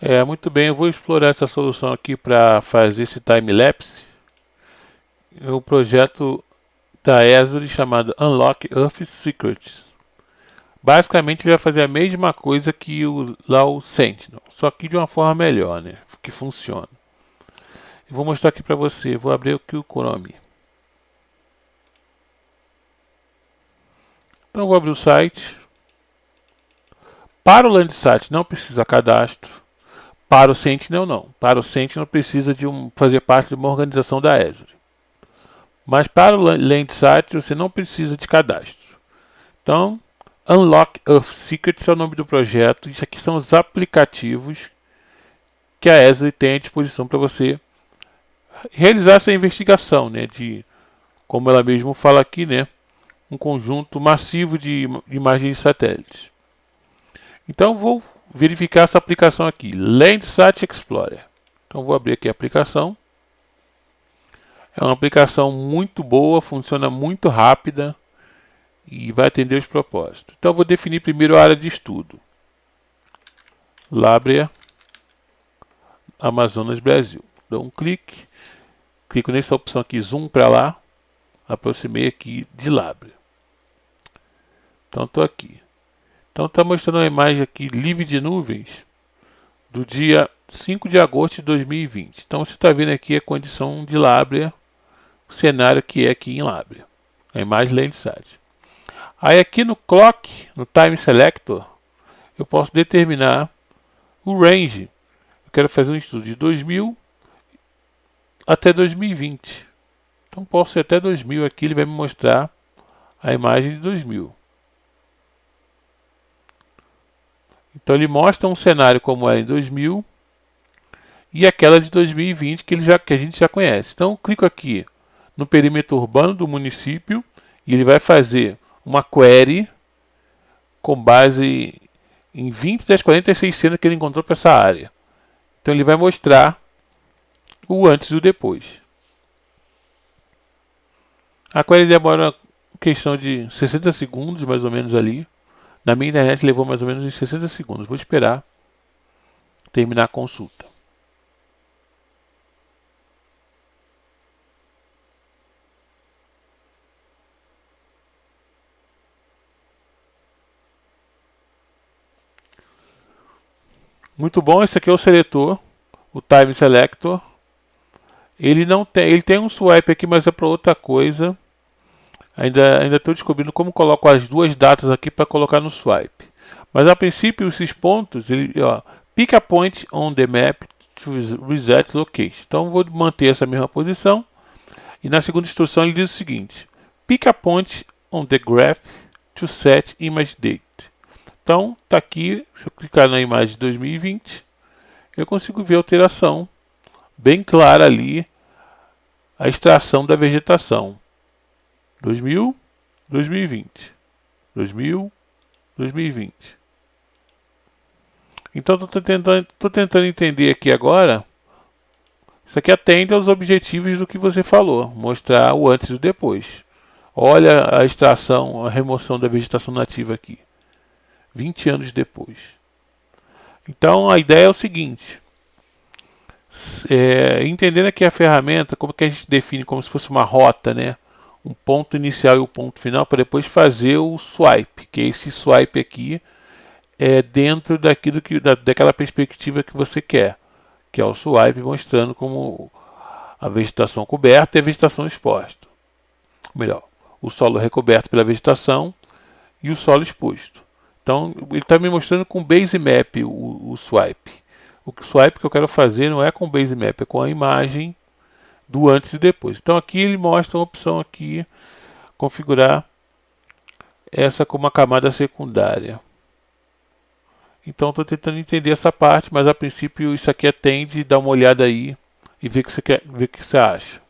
É, muito bem, eu vou explorar essa solução aqui para fazer esse time-lapse. O projeto da Azure chamado Unlock Earth Secrets. Basicamente ele vai fazer a mesma coisa que o, lá o Sentinel, só que de uma forma melhor, né? Que funciona. Eu vou mostrar aqui para você, vou abrir aqui o Chrome. Então vou abrir o site. Para o Landsat não precisa cadastro. Para o Sentinel não. Para o Sentinel precisa de um, fazer parte de uma organização da Azure. Mas para o Landsat você não precisa de cadastro. Então, Unlock Earth Secrets é o nome do projeto. Isso aqui são os aplicativos que a Azure tem à disposição para você realizar essa investigação, né, de como ela mesmo fala aqui, né, um conjunto massivo de imagens de satélites. Então vou verificar essa aplicação aqui, Landsat Explorer. Então vou abrir aqui a aplicação. É uma aplicação muito boa, funciona muito rápida e vai atender os propósitos. Então vou definir primeiro a área de estudo. Lábrea, Amazonas Brasil. Dou um clique, clico nessa opção aqui, zoom para lá, aproximei aqui de Lábrea. Então estou aqui. Então está mostrando uma imagem aqui livre de nuvens do dia 5 de agosto de 2020. Então você está vendo aqui a condição de Lábrea, o cenário que é aqui em Lábrea. A imagem Landsat. Aí aqui no Clock, no Time Selector, eu posso determinar o range. Eu quero fazer um estudo de 2000 até 2020. Então posso ir até 2000 aqui, ele vai me mostrar a imagem de 2000. Então ele mostra um cenário como era em 2000 e aquela de 2020 que, ele já, que a gente já conhece. Então eu clico aqui no perímetro urbano do município e ele vai fazer uma query com base em 20 das 46 cenas que ele encontrou para essa área. Então ele vai mostrar o antes e o depois. A query demora questão de 60 segundos mais ou menos ali. Na minha internet levou mais ou menos uns 60 segundos. Vou esperar terminar a consulta. Muito bom, esse aqui é o seletor, o Time Selector. Ele não tem, ele tem um swipe aqui, mas é para outra coisa. Ainda ainda estou descobrindo como coloco as duas datas aqui para colocar no swipe. Mas a princípio esses pontos, ele, ó, pick a point on the map to reset location. Então vou manter essa mesma posição. E na segunda instrução ele diz o seguinte: pick a point on the graph to set image date. Então está aqui, se eu clicar na imagem de 2020, eu consigo ver a alteração bem clara ali, a extração da vegetação. 2000, 2020. 2000, 2020. Então estou tentando, tentando entender aqui agora. Isso aqui atende aos objetivos do que você falou, mostrar o antes e o depois. Olha a extração, a remoção da vegetação nativa aqui. 20 anos depois. Então a ideia é o seguinte. É, entendendo aqui a ferramenta, como que a gente define como se fosse uma rota, né? Um ponto inicial e o um ponto final para depois fazer o swipe, que é esse swipe aqui é dentro daquilo que da, daquela perspectiva que você quer, que é o swipe mostrando como a vegetação coberta e a vegetação exposta. Melhor, o solo recoberto pela vegetação e o solo exposto. Então ele está me mostrando com base map o, o swipe. O swipe que eu quero fazer não é com base map, é com a imagem do antes e depois. Então aqui ele mostra uma opção aqui, configurar essa como uma camada secundária. Então estou tentando entender essa parte, mas a princípio isso aqui atende, dá uma olhada aí e ver o que você, quer, que você acha.